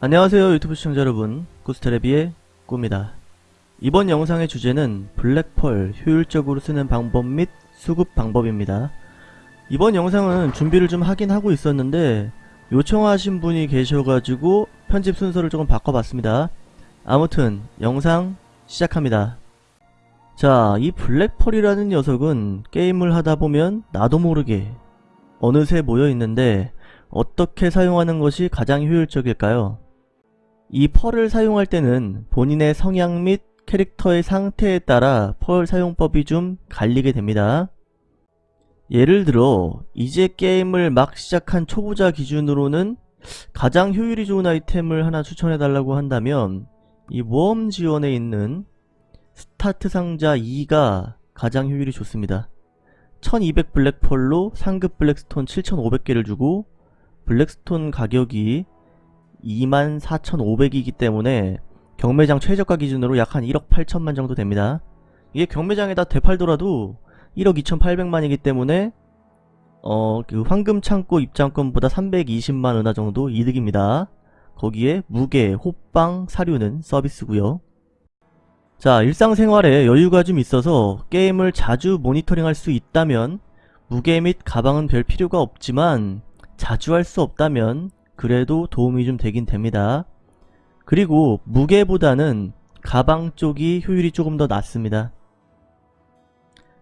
안녕하세요 유튜브 시청자 여러분. 구스테레비의 꾸입니다. 이번 영상의 주제는 블랙펄 효율적으로 쓰는 방법 및 수급 방법입니다. 이번 영상은 준비를 좀 하긴 하고 있었는데 요청하신 분이 계셔가지고 편집 순서를 조금 바꿔봤습니다. 아무튼 영상 시작합니다. 자 이 블랙펄이라는 녀석은 게임을 하다보면 나도 모르게 어느새 모여있는데 어떻게 사용하는 것이 가장 효율적일까요? 이 펄을 사용할 때는 본인의 성향 및 캐릭터의 상태에 따라 펄 사용법이 좀 갈리게 됩니다. 예를 들어 이제 게임을 막 시작한 초보자 기준으로는 가장 효율이 좋은 아이템을 하나 추천해달라고 한다면 이 모험 지원에 있는 스타트 상자 2가 가장 효율이 좋습니다. 1200 블랙펄로 상급 블랙스톤 7500개를 주고 블랙스톤 가격이 24,500이기 때문에 경매장 최저가 기준으로 약 한 1억 8천만 정도 됩니다. 이게 경매장에다 되팔더라도 1억 2,800만이기 때문에 어, 그 황금 창고 입장권보다 320만 원화 정도 이득입니다. 거기에 무게, 호빵, 사료는 서비스고요. 자, 일상생활에 여유가 좀 있어서 게임을 자주 모니터링 할 수 있다면 무게 및 가방은 별 필요가 없지만 자주 할 수 없다면 그래도 도움이 좀 되긴 됩니다. 그리고 무게보다는 가방 쪽이 효율이 조금 더 낮습니다.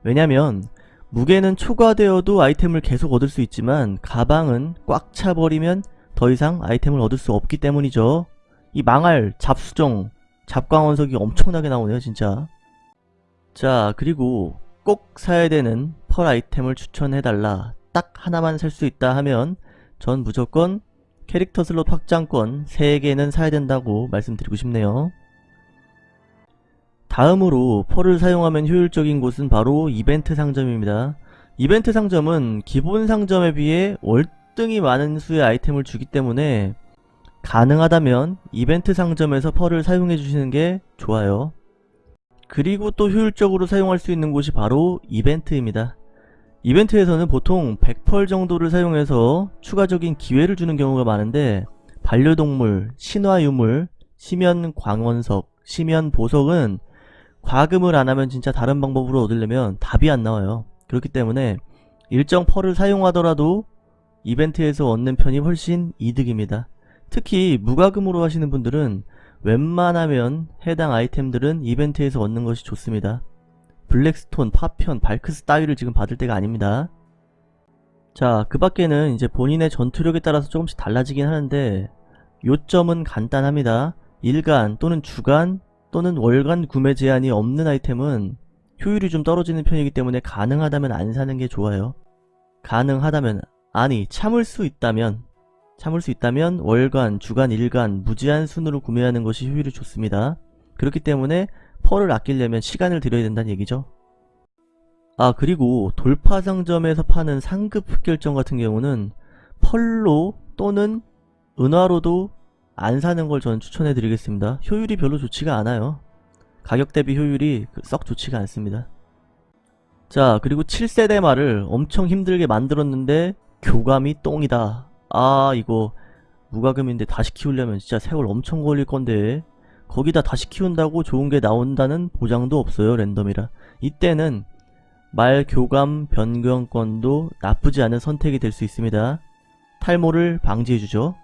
왜냐면 무게는 초과되어도 아이템을 계속 얻을 수 있지만 가방은 꽉 차버리면 더 이상 아이템을 얻을 수 없기 때문이죠. 이 망할 잡수정 잡광원석이 엄청나게 나오네요 진짜. 자 그리고 꼭 사야 되는 펄 아이템을 추천해달라 딱 하나만 살 수 있다 하면 전 무조건 캐릭터 슬롯 확장권 3개는 사야 된다고 말씀드리고 싶네요. 다음으로 펄을 사용하면 효율적인 곳은 바로 이벤트 상점입니다. 이벤트 상점은 기본 상점에 비해 월등히 많은 수의 아이템을 주기 때문에 가능하다면 이벤트 상점에서 펄을 사용해 주시는 게 좋아요. 그리고 또 효율적으로 사용할 수 있는 곳이 바로 이벤트입니다. 이벤트에서는 보통 100펄 정도를 사용해서 추가적인 기회를 주는 경우가 많은데 반려동물, 신화유물, 심연 광원석, 심연 보석은 과금을 안하면 진짜 다른 방법으로 얻으려면 답이 안 나와요. 그렇기 때문에 일정 펄을 사용하더라도 이벤트에서 얻는 편이 훨씬 이득입니다. 특히 무과금으로 하시는 분들은 웬만하면 해당 아이템들은 이벤트에서 얻는 것이 좋습니다. 블랙스톤, 파편, 발크스 따위를 지금 받을 때가 아닙니다. 자, 그 밖에는 이제 본인의 전투력에 따라서 조금씩 달라지긴 하는데 요점은 간단합니다. 일간 또는 주간 또는 월간 구매 제한이 없는 아이템은 효율이 좀 떨어지는 편이기 때문에 가능하다면 안 사는 게 좋아요. 가능하다면 아니 참을 수 있다면 참을 수 있다면 월간, 주간, 일간 무제한 순으로 구매하는 것이 효율이 좋습니다. 그렇기 때문에 펄을 아끼려면 시간을 들여야 된다는 얘기죠. 아 그리고 돌파 상점에서 파는 상급 흑결정 같은 경우는 펄로 또는 은화로도 안 사는 걸 저는 추천해 드리겠습니다. 효율이 별로 좋지가 않아요. 가격 대비 효율이 그썩 좋지가 않습니다. 자 그리고 7세대 말을 엄청 힘들게 만들었는데 교감이 똥이다. 아 이거 무과금인데 다시 키우려면 진짜 세월 엄청 걸릴 건데 거기다 다시 키운다고 좋은 게 나온다는 보장도 없어요 랜덤이라. 이때는 말 교감 변경권도 나쁘지 않은 선택이 될 수 있습니다. 탈모를 방지해주죠.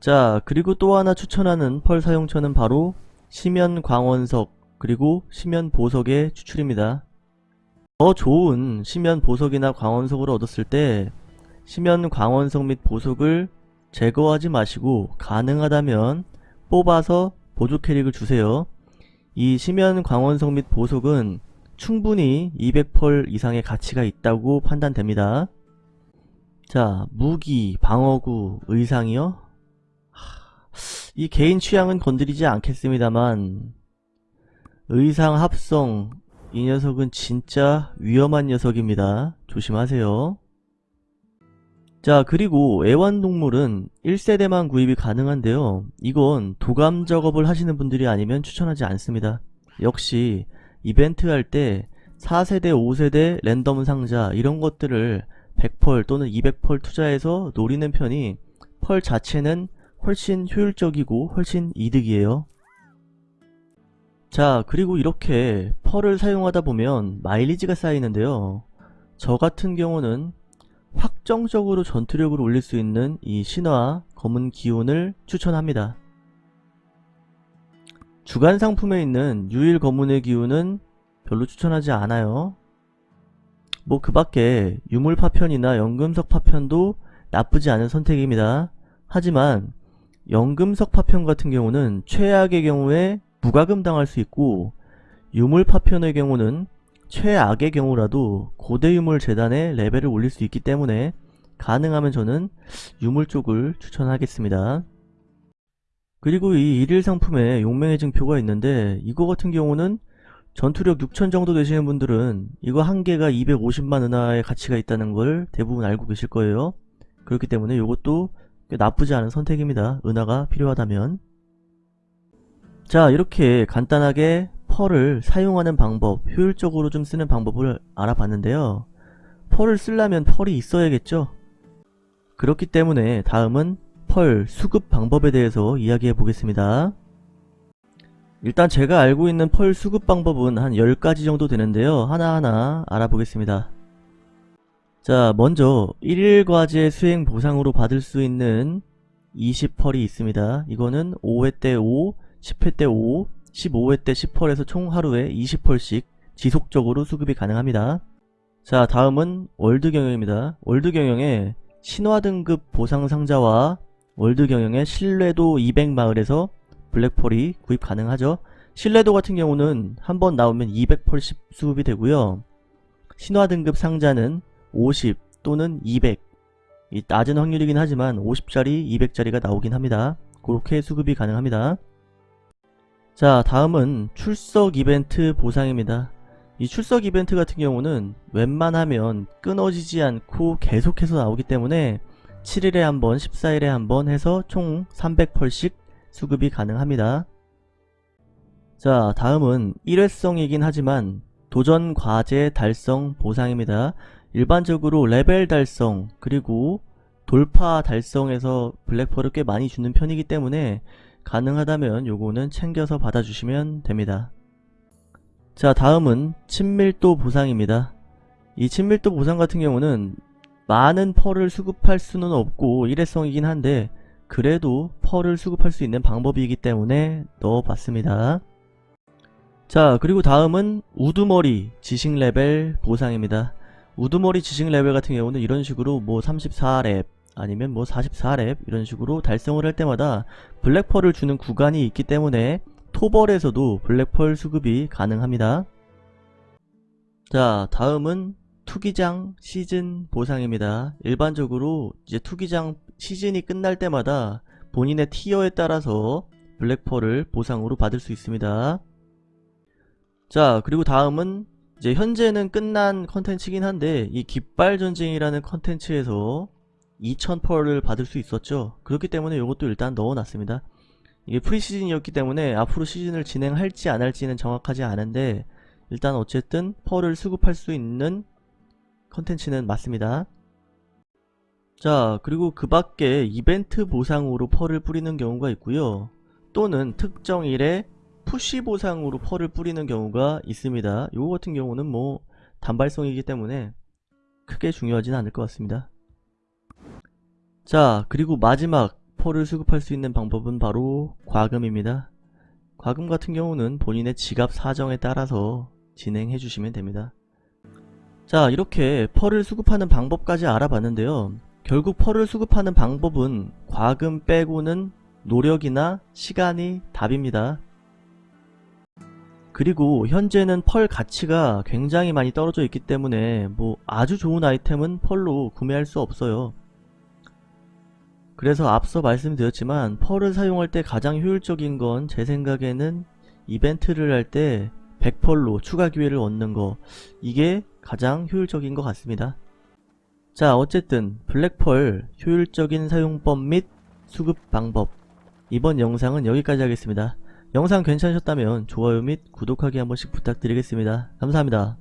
자 그리고 또 하나 추천하는 펄 사용처는 바로 심연 광원석 그리고 심연 보석의 추출입니다. 더 좋은 심연 보석이나 광원석을 얻었을 때 심연 광원석 및 보석을 제거하지 마시고 가능하다면 뽑아서 보조 캐릭을 주세요. 이 심연 광원석 및 보석은 충분히 200펄 이상의 가치가 있다고 판단됩니다. 자, 무기, 방어구, 의상이요? 이 개인 취향은 건드리지 않겠습니다만 의상 합성 이 녀석은 진짜 위험한 녀석입니다. 조심하세요. 자 그리고 애완동물은 1세대만 구입이 가능한데요 이건 도감 작업을 하시는 분들이 아니면 추천하지 않습니다 역시 이벤트 할 때 4세대 5세대 랜덤 상자 이런 것들을 100펄 또는 200펄 투자해서 노리는 편이 펄 자체는 훨씬 효율적이고 훨씬 이득이에요. 자 그리고 이렇게 펄을 사용하다 보면 마일리지가 쌓이는데요. 저 같은 경우는 확정적으로 전투력을 올릴 수 있는 이 신화 검은 기운을 추천합니다. 주간 상품에 있는 유일 검은의 기운은 별로 추천하지 않아요. 뭐 그 밖에 유물 파편이나 연금석 파편도 나쁘지 않은 선택입니다. 하지만 연금석 파편 같은 경우는 최악의 경우에 무과금 당할 수 있고 유물 파편의 경우는 최악의 경우라도 고대 유물 재단의 레벨을 올릴 수 있기 때문에 가능하면 저는 유물 쪽을 추천하겠습니다. 그리고 이 일일 상품에 용맹의 증표가 있는데 이거 같은 경우는 전투력 6000 정도 되시는 분들은 이거 한 개가 250만 은하의 가치가 있다는 걸 대부분 알고 계실 거예요. 그렇기 때문에 이것도 나쁘지 않은 선택입니다. 은하가 필요하다면. 자 이렇게 간단하게 펄을 사용하는 방법, 효율적으로 좀 쓰는 방법을 알아봤는데요. 펄을 쓰려면 펄이 있어야겠죠? 그렇기 때문에 다음은 펄 수급 방법에 대해서 이야기해 보겠습니다. 일단 제가 알고 있는 pearl 수급 방법은 한 10가지 정도 되는데요. 하나하나 알아보겠습니다. 자 먼저 1일 과제 수행 보상으로 받을 수 있는 20 pearl이 있습니다. 이거는 5회 때 5, 10회 때 5, 15회 때 10 pearl에서 총 하루에 20 pearl씩 지속적으로 수급이 가능합니다. 자 다음은 월드 경영입니다. 월드 경영에 신화 등급 보상 상자와 월드 경영의 신뢰도 200마을에서 블랙펄이 구입 가능하죠. 신뢰도 같은 경우는 한 번 나오면 200펄씩 수급이 되고요. 신화 등급 상자는 50 또는 200 낮은 확률이긴 하지만 50짜리 200짜리가 나오긴 합니다. 그렇게 수급이 가능합니다. 자 다음은 출석 이벤트 보상입니다. 이 출석 이벤트 같은 경우는 웬만하면 끊어지지 않고 계속해서 나오기 때문에 7일에 한번 14일에 한번 해서 총 300펄씩 수급이 가능합니다. 자 다음은 일회성이긴 하지만 도전 과제 달성 보상입니다. 일반적으로 레벨 달성 그리고 돌파 달성에서 블랙펄을 꽤 많이 주는 편이기 때문에 가능하다면 요거는 챙겨서 받아주시면 됩니다. 자 다음은 친밀도 보상입니다. 이 친밀도 보상 같은 경우는 많은 pearl을 수급할 수는 없고 일회성이긴 한데 그래도 pearl을 수급할 수 있는 방법이기 때문에 넣어봤습니다. 자 그리고 다음은 우두머리 지식 레벨 보상입니다. 우두머리 지식 레벨 같은 경우는 이런 식으로 뭐 34렙 아니면 뭐 44렙 이런 식으로 달성을 할 때마다 black pearl을 주는 구간이 있기 때문에 토벌에서도 black pearl 수급이 가능합니다. 자 다음은 투기장 시즌 보상입니다. 일반적으로 이제 투기장 시즌이 끝날 때마다 본인의 티어에 따라서 블랙펄을 보상으로 받을 수 있습니다. 자 그리고 다음은 이제 현재는 끝난 컨텐츠긴 한데 이 깃발 전쟁이라는 컨텐츠에서 2000펄을 받을 수 있었죠. 그렇기 때문에 이것도 일단 넣어놨습니다. 이게 프리시즌이었기 때문에 앞으로 시즌을 진행할지 안 할지는 정확하지 않은데 일단 어쨌든 펄을 수급할 수 있는 컨텐츠는 맞습니다. 자 그리고 그 밖에 이벤트 보상으로 펄을 뿌리는 경우가 있고요. 또는 특정 일에 푸시 보상으로 펄을 뿌리는 경우가 있습니다. 이거 같은 경우는 뭐 단발성이기 때문에 크게 중요하진 않을 것 같습니다. 자 그리고 마지막 펄을 수급할 수 있는 방법은 바로 과금입니다. 과금 같은 경우는 본인의 지갑 사정에 따라서 진행해 주시면 됩니다. 자 이렇게 펄을 수급하는 방법까지 알아봤는데요. 결국 펄을 수급하는 방법은 과금 빼고는 노력이나 시간이 답입니다. 그리고 현재는 펄 가치가 굉장히 많이 떨어져 있기 때문에 뭐 아주 좋은 아이템은 펄로 구매할 수 없어요. 그래서 앞서 말씀드렸지만 펄을 사용할 때 가장 효율적인 건 제 생각에는 이벤트를 할 때 100펄로 추가 기회를 얻는 거 이게 가장 효율적인 것 같습니다. 자 어쨌든 블랙펄 효율적인 사용법 및 수급 방법 이번 영상은 여기까지 하겠습니다. 영상 괜찮으셨다면 좋아요 및 구독하기 한 번씩 부탁드리겠습니다. 감사합니다.